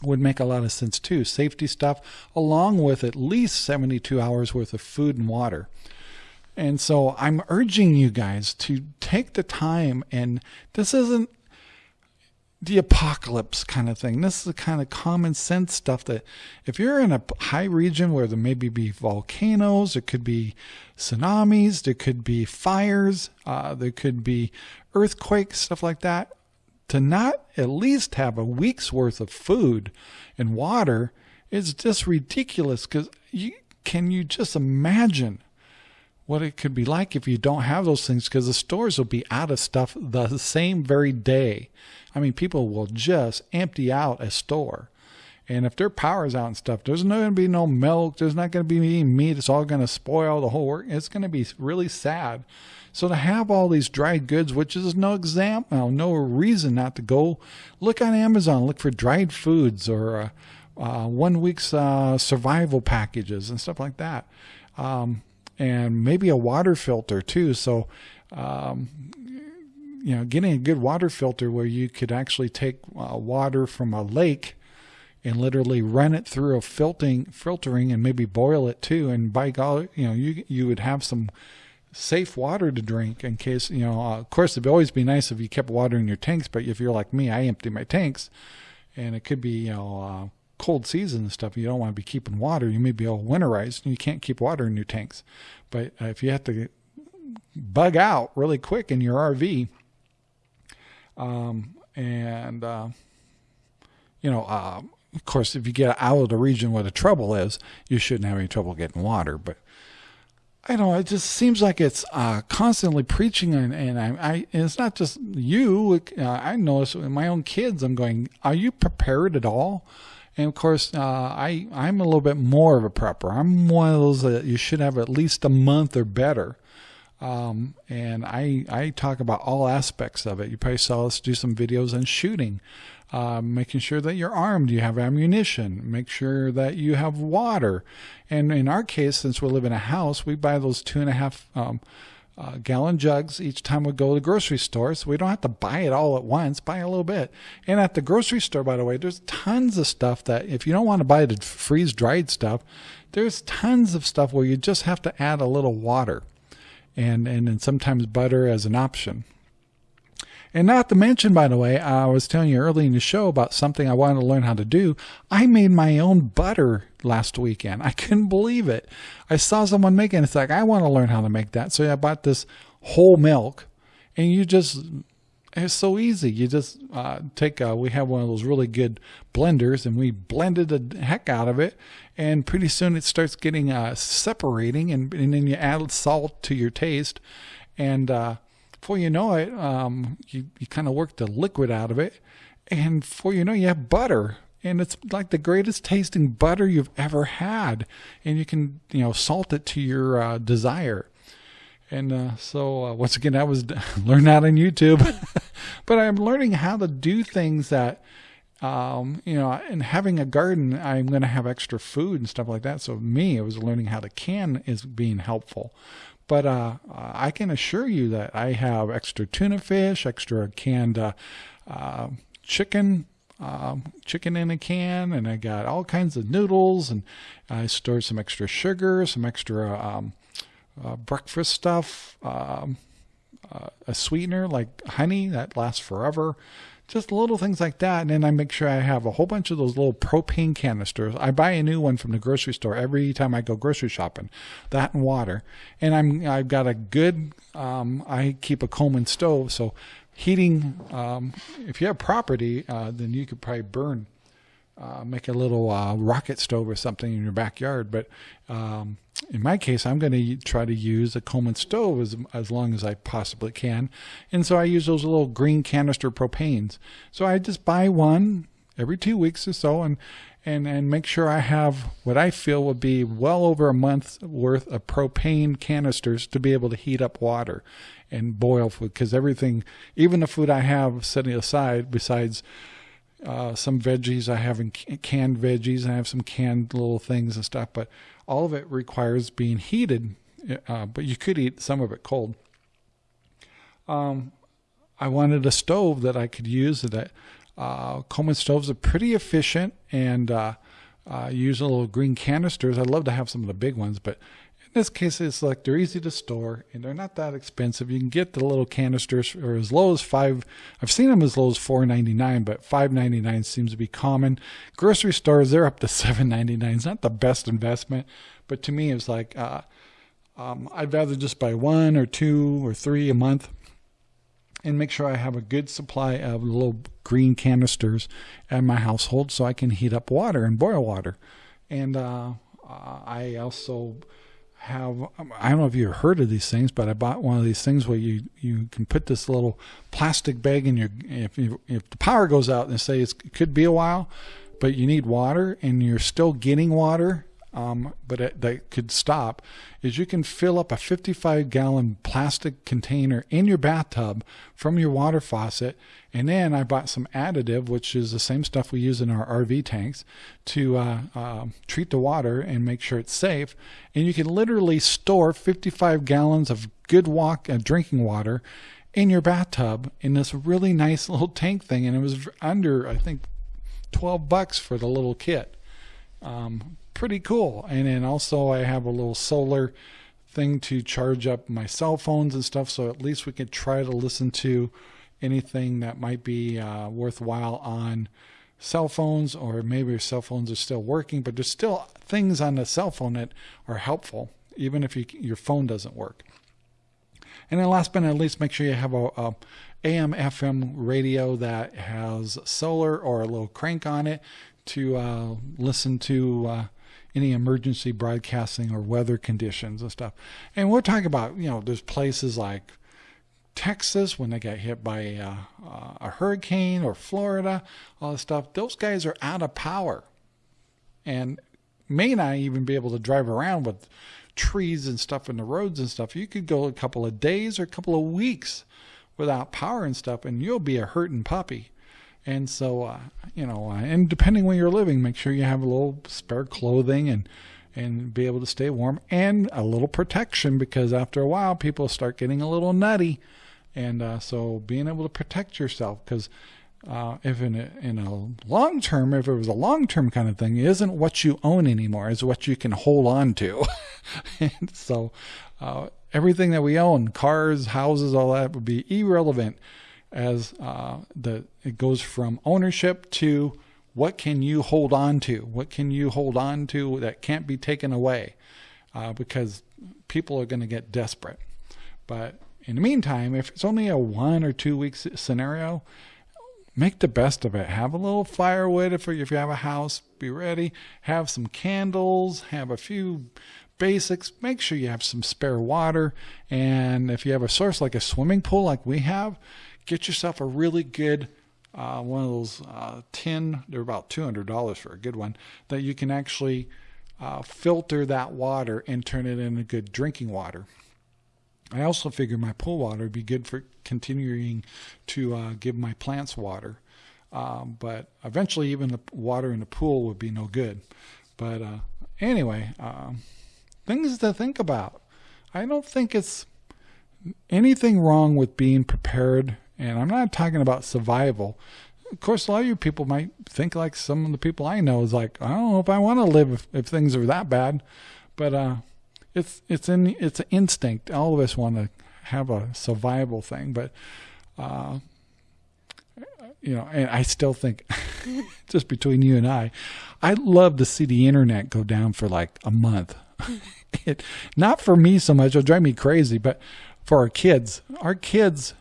would make a lot of sense too. Safety stuff, along with at least 72 hours worth of food and water. And so I'm urging you guys to take the time, and this isn't the apocalypse kind of thing. This is the kind of common sense stuff that if you're in a high region where there maybe be volcanoes, there could be tsunamis, there could be fires, uh, there could be earthquakes, stuff like that, to not at least have a week's worth of food and water is just ridiculous because you can you just imagine what it could be like if you don't have those things because the stores will be out of stuff the same very day. I mean, people will just empty out a store. And if their power's out and stuff, there's not going to be no milk. There's not going to be any meat. It's all going to spoil the whole work. It's going to be really sad. So to have all these dried goods, which is no example, no reason not to go look on Amazon, look for dried foods or uh, uh, one week's uh, survival packages and stuff like that. Um, and maybe a water filter too. So, um, you know, getting a good water filter where you could actually take uh, water from a lake and literally run it through a filtering, filtering, and maybe boil it too. And by golly, you know, you you would have some safe water to drink in case you know. Uh, of course, it'd always be nice if you kept water in your tanks, but if you're like me, I empty my tanks, and it could be you know. Uh, cold season and stuff, you don't want to be keeping water. You may be all winterized and you can't keep water in your tanks. But uh, if you have to bug out really quick in your RV, um, and uh, you know, uh, of course, if you get out of the region where the trouble is, you shouldn't have any trouble getting water. But I know. It just seems like it's uh, constantly preaching, and, and I, I and it's not just you. Uh, I notice with my own kids. I'm going, are you prepared at all? And of course, uh, I I'm a little bit more of a prepper. I'm one of those that you should have at least a month or better. Um, and I I talk about all aspects of it. You probably saw us do some videos on shooting, uh, making sure that you're armed, you have ammunition, make sure that you have water. And in our case, since we live in a house, we buy those two and a half um, uh, gallon jugs each time we go to the grocery store. So we don't have to buy it all at once, buy a little bit. And at the grocery store, by the way, there's tons of stuff that if you don't want to buy the freeze dried stuff, there's tons of stuff where you just have to add a little water and, and, and sometimes butter as an option. And not to mention, by the way, I was telling you early in the show about something I wanted to learn how to do. I made my own butter last weekend. I couldn't believe it. I saw someone making it. It's like, I want to learn how to make that. So I bought this whole milk and you just, it's so easy. You just uh, take, a, we have one of those really good blenders and we blended the heck out of it. And pretty soon it starts getting uh, separating and, and then you add salt to your taste. And, uh, before you know it, um, you, you kind of work the liquid out of it. And before you know, you have butter. And it's like the greatest tasting butter you've ever had. And you can, you know, salt it to your uh, desire. And uh, so, uh, once again, I was learning that on YouTube. but I'm learning how to do things that, um, you know, and having a garden, I'm going to have extra food and stuff like that. So, me, it was learning how to can is being helpful. But uh, I can assure you that I have extra tuna fish, extra canned uh, uh, chicken, um, chicken in a can, and I got all kinds of noodles, and I stored some extra sugar, some extra um, uh, breakfast stuff, um, uh, a sweetener like honey that lasts forever just little things like that. And then I make sure I have a whole bunch of those little propane canisters. I buy a new one from the grocery store every time I go grocery shopping, that and water. And I'm, I've got a good, um, I keep a Coleman stove. So heating, um, if you have property, uh, then you could probably burn, uh, make a little uh, rocket stove or something in your backyard. But um, in my case, I'm going to try to use a Coleman stove as, as long as I possibly can. And so I use those little green canister propanes. So I just buy one every two weeks or so and, and, and make sure I have what I feel would be well over a month's worth of propane canisters to be able to heat up water and boil food. Because everything, even the food I have setting aside, besides uh, some veggies. I have canned veggies. I have some canned little things and stuff, but all of it requires being heated. Uh, but you could eat some of it cold. Um, I wanted a stove that I could use that Uh, Coleman stoves are pretty efficient and uh, uh, use little green canisters. I'd love to have some of the big ones, but in this case, it's like they're easy to store and they're not that expensive. You can get the little canisters for as low as five. I've seen them as low as four ninety nine, but five ninety nine seems to be common. Grocery stores they're up to seven ninety nine. It's not the best investment, but to me, it's like uh, um, I'd rather just buy one or two or three a month and make sure I have a good supply of little green canisters at my household so I can heat up water and boil water. And uh, uh I also have um, I don't know if you've heard of these things, but I bought one of these things where you you can put this little plastic bag in your if you, if the power goes out and say it could be a while, but you need water and you're still getting water um, but it, that could stop, is you can fill up a 55 gallon plastic container in your bathtub from your water faucet. And then I bought some additive, which is the same stuff we use in our RV tanks, to uh, uh, treat the water and make sure it's safe. And you can literally store 55 gallons of good walk uh, drinking water in your bathtub in this really nice little tank thing. And it was under, I think, 12 bucks for the little kit. Um, pretty cool. And then also I have a little solar thing to charge up my cell phones and stuff. So at least we can try to listen to anything that might be uh, worthwhile on cell phones or maybe your cell phones are still working, but there's still things on the cell phone that are helpful, even if you, your phone doesn't work. And then last but not least, make sure you have a, a AM FM radio that has solar or a little crank on it to uh, listen to uh, any emergency broadcasting or weather conditions and stuff. And we're talking about, you know, there's places like Texas when they got hit by a, uh, a hurricane or Florida, all this stuff. Those guys are out of power and may not even be able to drive around with trees and stuff in the roads and stuff. You could go a couple of days or a couple of weeks without power and stuff, and you'll be a hurting puppy. And so, uh, you know, uh, and depending where you're living, make sure you have a little spare clothing and and be able to stay warm and a little protection because after a while people start getting a little nutty, and uh, so being able to protect yourself because. Uh, if in a, in a long term, if it was a long term kind of thing, isn't what you own anymore, it's what you can hold on to. and so, uh, everything that we own, cars, houses, all that would be irrelevant as uh, the it goes from ownership to what can you hold on to? What can you hold on to that can't be taken away? Uh, because people are going to get desperate. But in the meantime, if it's only a one or two weeks scenario, make the best of it. Have a little firewood if, if you have a house, be ready. Have some candles, have a few basics. Make sure you have some spare water. And if you have a source like a swimming pool, like we have, get yourself a really good uh, one of those uh, tin. They're about two hundred dollars for a good one that you can actually uh, filter that water and turn it into good drinking water. I also figure my pool water would be good for continuing to uh, give my plants water. Um, but eventually, even the water in the pool would be no good. But uh, anyway, um, things to think about. I don't think it's anything wrong with being prepared and I'm not talking about survival. Of course, a lot of you people might think like some of the people I know is like, I don't know if I want to live if, if things are that bad, but uh, it's it's in it's an instinct. All of us want to have a survival thing, but uh, you know, and I still think, just between you and I, I'd love to see the internet go down for like a month. it, not for me so much; it'll drive me crazy, but for our kids, our kids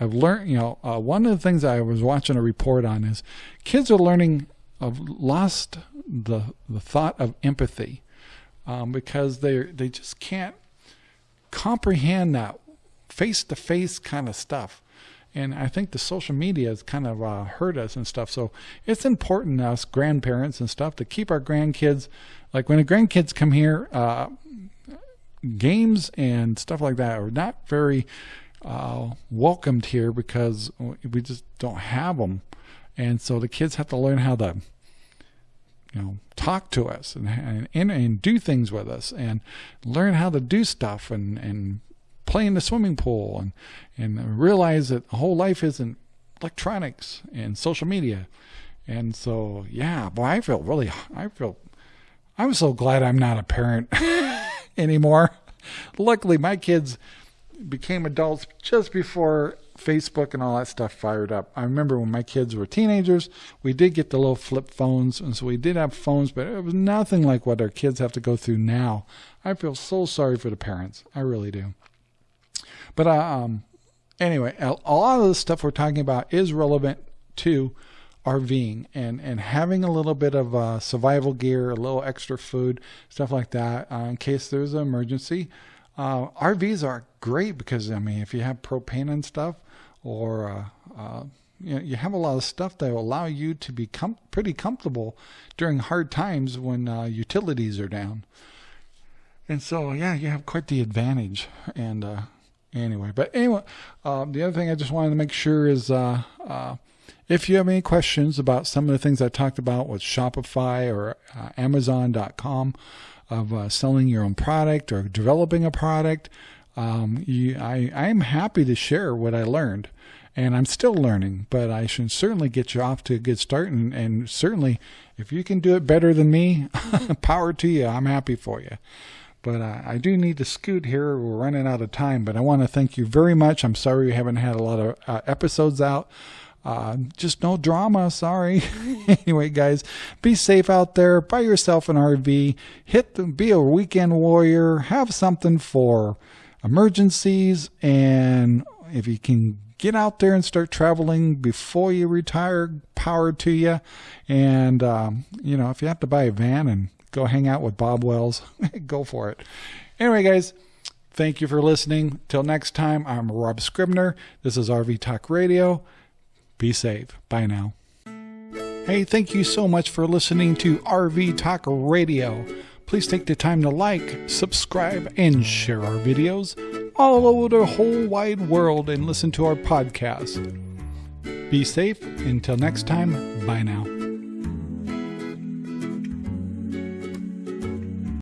I've learned, you know, uh, one of the things I was watching a report on is kids are learning, have lost the the thought of empathy um, because they they just can't comprehend that face to face kind of stuff. And I think the social media has kind of uh, hurt us and stuff. So it's important us grandparents and stuff to keep our grandkids, like when the grandkids come here, uh, games and stuff like that are not very uh, welcomed here because we just don't have them. And so the kids have to learn how to, you know, talk to us and, and, and do things with us and learn how to do stuff and, and play in the swimming pool and, and realize that the whole life isn't electronics and social media. And so, yeah, boy, I feel really, I feel, I'm so glad I'm not a parent anymore. Luckily, my kids became adults just before Facebook and all that stuff fired up. I remember when my kids were teenagers, we did get the little flip phones, and so we did have phones, but it was nothing like what our kids have to go through now. I feel so sorry for the parents. I really do. But uh, um, anyway, a lot of the stuff we're talking about is relevant to RVing and, and having a little bit of uh, survival gear, a little extra food, stuff like that, uh, in case there's an emergency. Uh, RVs are great because I mean, if you have propane and stuff, or uh, uh, you, know, you have a lot of stuff that will allow you to be com- pretty comfortable during hard times when uh, utilities are down. And so, yeah, you have quite the advantage. And uh, anyway, but anyway, uh, the other thing I just wanted to make sure is if you have any questions about some of the things I talked about with Shopify or Amazon.com of uh, selling your own product or developing a product, um, you, I, I'm happy to share what I learned. And I'm still learning, but I should certainly get you off to a good start. And, and certainly, if you can do it better than me, power to you. I'm happy for you. But I do need to scoot here. We're running out of time, but I want to thank you very much. I'm sorry we haven't had a lot of uh, episodes out. Uh, just no drama. Sorry. anyway, guys, be safe out there. Buy yourself an RV. Hit the, be a weekend warrior. Have something for emergencies. And if you can get out there and start traveling before you retire, power to you. And, um, you know, if you have to buy a van and go hang out with Bob Wells, go for it. Anyway, guys. Thank you for listening. Till next time, I'm Rob Scribner. This is RV Talk Radio. Be safe. Bye now. Hey, thank you so much for listening to RV Talk Radio. Please take the time to like, subscribe, and share our videos all over the whole wide world and listen to our podcast. Be safe. Until next time, bye now.